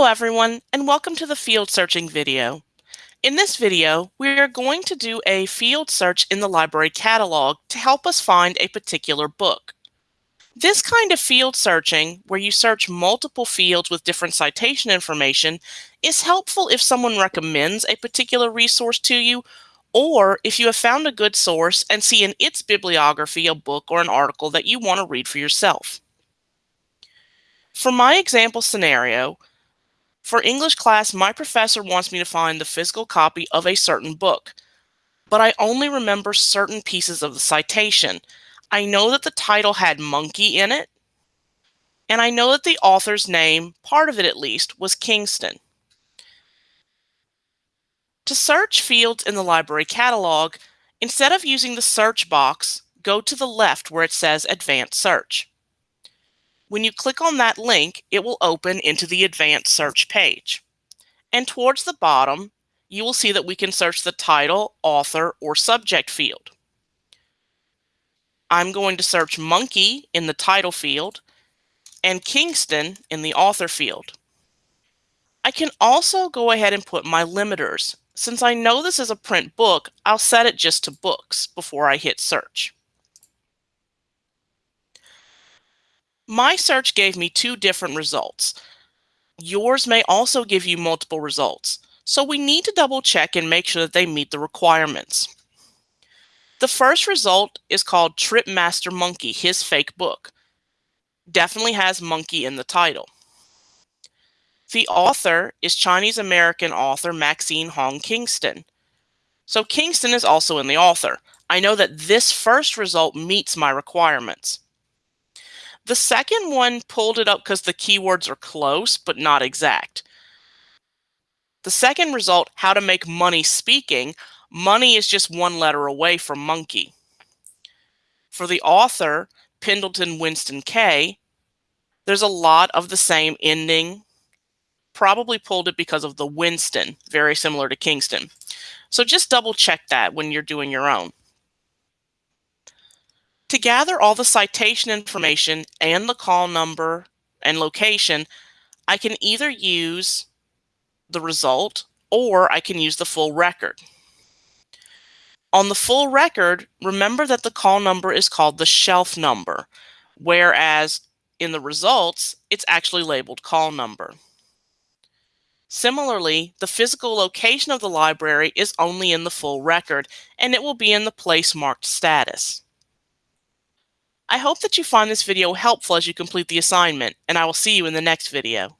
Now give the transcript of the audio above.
Hello everyone and welcome to the field searching video. In this video, we are going to do a field search in the library catalog to help us find a particular book. This kind of field searching, where you search multiple fields with different citation information, is helpful if someone recommends a particular resource to you or if you have found a good source and see in its bibliography a book or an article that you want to read for yourself. For my example scenario, for English class, my professor wants me to find the physical copy of a certain book, but I only remember certain pieces of the citation. I know that the title had monkey in it, and I know that the author's name, part of it at least, was Kingston. To search fields in the library catalog, instead of using the search box, go to the left where it says Advanced Search. When you click on that link, it will open into the advanced search page. And towards the bottom, you will see that we can search the title, author, or subject field. I'm going to search monkey in the title field and Kingston in the author field. I can also go ahead and put my limiters. Since I know this is a print book, I'll set it just to books before I hit search. My search gave me two different results. Yours may also give you multiple results, so we need to double check and make sure that they meet the requirements. The first result is called Tripmaster Monkey, his fake book. Definitely has monkey in the title. The author is Chinese American author Maxine Hong Kingston. So Kingston is also in the author. I know that this first result meets my requirements. The second one pulled it up because the keywords are close, but not exact. The second result, how to make money speaking, money is just one letter away from monkey. For the author, Pendleton Winston K, there's a lot of the same ending. Probably pulled it because of the Winston, very similar to Kingston. So just double check that when you're doing your own. To gather all the citation information and the call number and location, I can either use the result or I can use the full record. On the full record, remember that the call number is called the shelf number, whereas in the results, it's actually labeled call number. Similarly, the physical location of the library is only in the full record, and it will be in the place marked status. I hope that you find this video helpful as you complete the assignment, and I will see you in the next video.